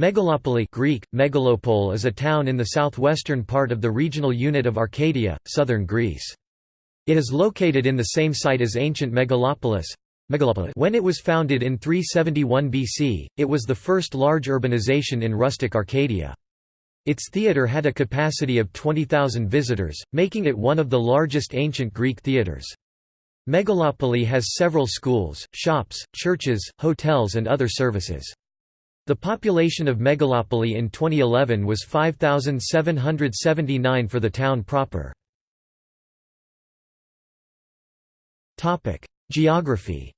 Megalopoli Greek, Megalopole is a town in the southwestern part of the regional unit of Arcadia, southern Greece. It is located in the same site as ancient Megalopolis. When it was founded in 371 BC, it was the first large urbanization in rustic Arcadia. Its theatre had a capacity of 20,000 visitors, making it one of the largest ancient Greek theatres. Megalopoli has several schools, shops, churches, hotels and other services. The population of Megalopoli in 2011 was 5,779 for the town proper. Geography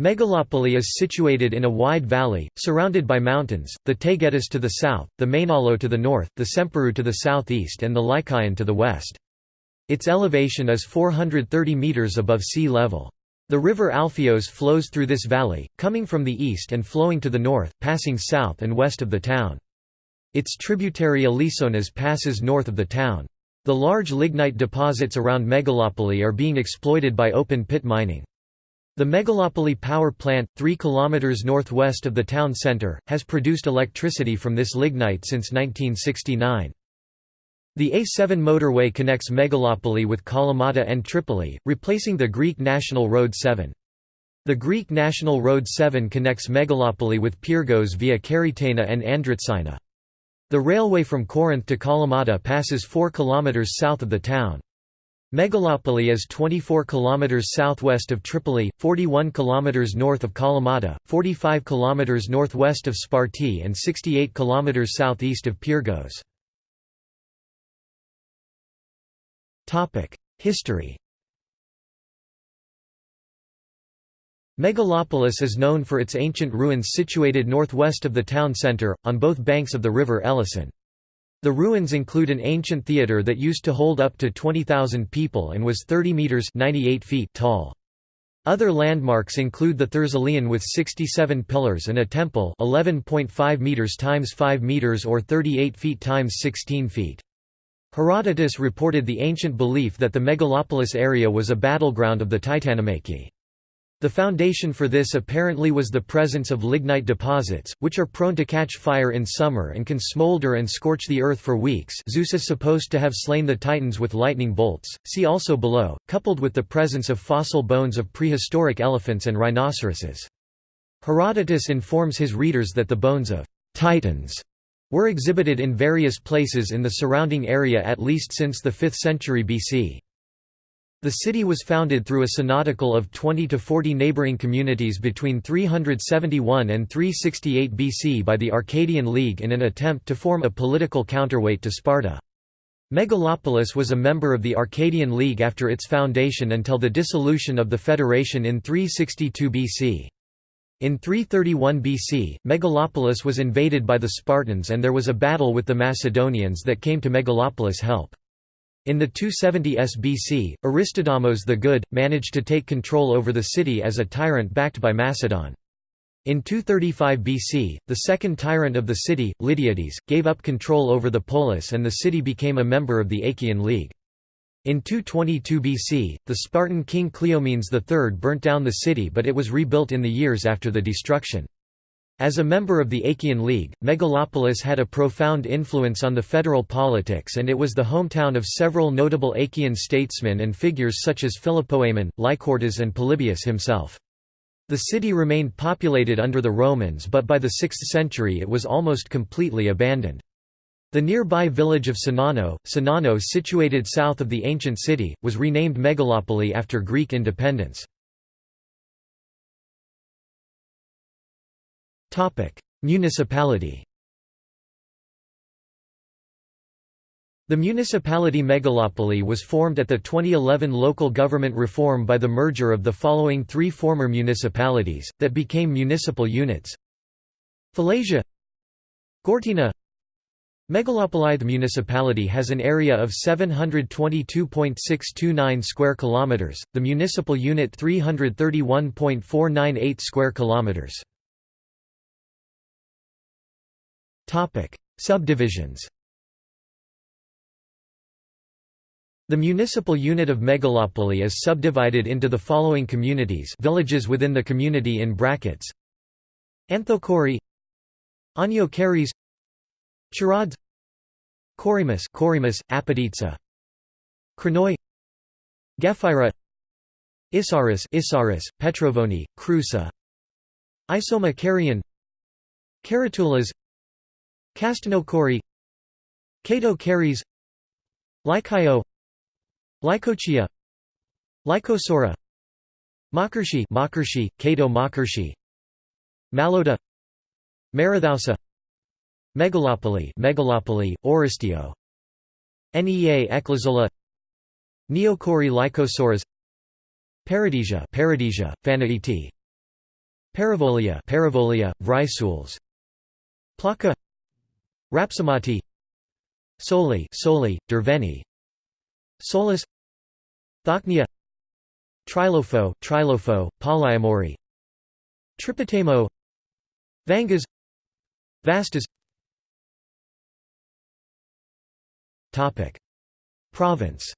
Megalopoli is situated in a wide valley, surrounded by mountains, the Taygetus to the south, the Mainalo to the north, the Semperu to the southeast and the Lycaon to the west. Its elevation is 430 metres above sea level. The river Alpheos flows through this valley, coming from the east and flowing to the north, passing south and west of the town. Its tributary Alisonas passes north of the town. The large lignite deposits around Megalopoli are being exploited by open-pit mining. The Megalopoli power plant, 3 km northwest of the town centre, has produced electricity from this lignite since 1969. The A7 motorway connects Megalopoli with Kalamata and Tripoli, replacing the Greek National Road 7. The Greek National Road 7 connects Megalopoli with Pyrgos via Karytaina and Andritsaina. The railway from Corinth to Kalamata passes 4 km south of the town. Megalopoli is 24 km southwest of Tripoli, 41 km north of Kalamata, 45 km northwest of Sparti and 68 km southeast of Pyrgos. History Megalopolis is known for its ancient ruins situated northwest of the town centre, on both banks of the river Ellison. The ruins include an ancient theatre that used to hold up to 20,000 people and was 30 metres 98 feet tall. Other landmarks include the Thersilion with 67 pillars and a temple 11.5 meters times 5 meters or 38 feet times 16 feet. Herodotus reported the ancient belief that the megalopolis area was a battleground of the Titanomachy. The foundation for this apparently was the presence of lignite deposits, which are prone to catch fire in summer and can smolder and scorch the earth for weeks Zeus is supposed to have slain the Titans with lightning bolts, see also below, coupled with the presence of fossil bones of prehistoric elephants and rhinoceroses. Herodotus informs his readers that the bones of «Titans» were exhibited in various places in the surrounding area at least since the 5th century BC. The city was founded through a synodical of 20 to 40 neighboring communities between 371 and 368 BC by the Arcadian League in an attempt to form a political counterweight to Sparta. Megalopolis was a member of the Arcadian League after its foundation until the dissolution of the federation in 362 BC. In 331 BC, Megalopolis was invaded by the Spartans and there was a battle with the Macedonians that came to Megalopolis' help. In the 270s BC, Aristodamos the Good, managed to take control over the city as a tyrant backed by Macedon. In 235 BC, the second tyrant of the city, Lydiades, gave up control over the polis and the city became a member of the Achaean League. In 222 BC, the Spartan king Cleomenes III burnt down the city but it was rebuilt in the years after the destruction. As a member of the Achaean League, Megalopolis had a profound influence on the federal politics and it was the hometown of several notable Achaean statesmen and figures such as Philopoemen, Lycurgus and Polybius himself. The city remained populated under the Romans but by the 6th century it was almost completely abandoned. The nearby village of Sinano, Sinano situated south of the ancient city, was renamed Megalopoli after Greek independence. Municipality The municipality Megalopoli was formed at the 2011 local government reform by the merger of the following three former municipalities, that became municipal units Phalasia Gortyna Megalopolithe municipality has an area of 722.629 square kilometers, the municipal unit 331.498 square kilometers. Topic: Subdivisions. The municipal unit of Megalopoli is subdivided into the following communities, villages within the community in brackets. Anthokori Aniokaris Charads Korimus Korimus, Apoditsa Kranoi Gephira Isaris Isaris, Petrovoni, Krusa Isoma Karian Karatulas Castanokori Kato Karis Lycaio Lycochia Lycosora Makarshi Makarshi, Kato Makarshi Maloda Marathousa Megalopoli Megalopoli, Oristio. Nea Eklazola Neokori Lycosaurus. Paradisia Paradisia, Phanaiti Paravolia Paravolia, Vrisules Plaka Rapsamati Soli Soli, Derveni. Solus Thachnia Trilopho Trilopho, Polyamori. Tripotamo Vangas. Vastas Topic Province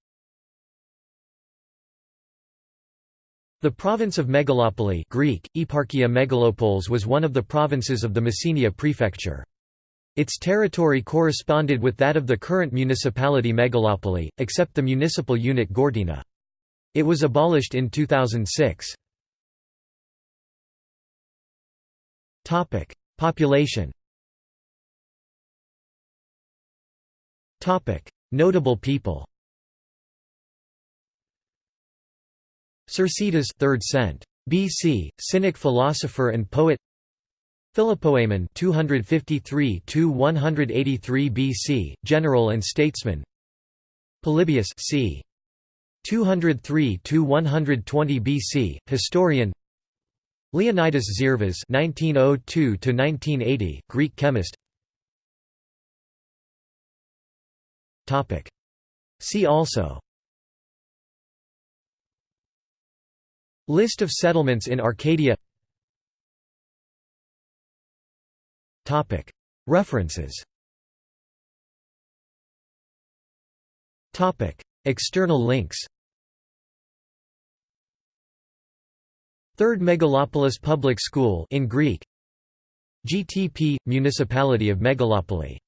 The province of Megalopoli Greek, Eparchia Megalopolis was one of the provinces of the Messenia prefecture. Its territory corresponded with that of the current municipality Megalopoli, except the municipal unit Gortyna. It was abolished in 2006. Population Notable people Cercidas 3rd cent. BC, Cynic philosopher and poet Philopoemen 253 183 BC, general and statesman. Polybius c. 203 120 BC, historian. Leonidas Zervas 1902 1980, Greek chemist. See also. List of settlements in Arcadia. References. External links. Third Megalopolis Public School in Greek. GTP – Municipality of Megalopoli